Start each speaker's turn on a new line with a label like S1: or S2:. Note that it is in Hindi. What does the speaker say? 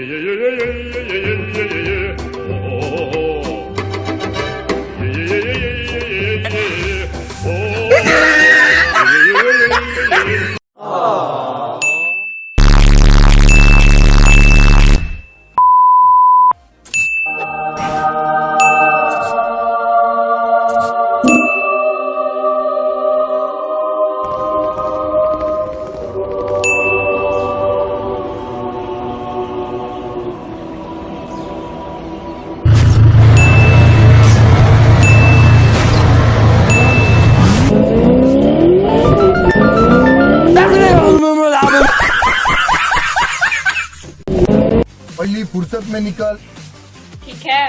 S1: yeah, yeah, yeah, yeah, yeah, yeah. पहली फुर्सत में निकल।
S2: ठीक है।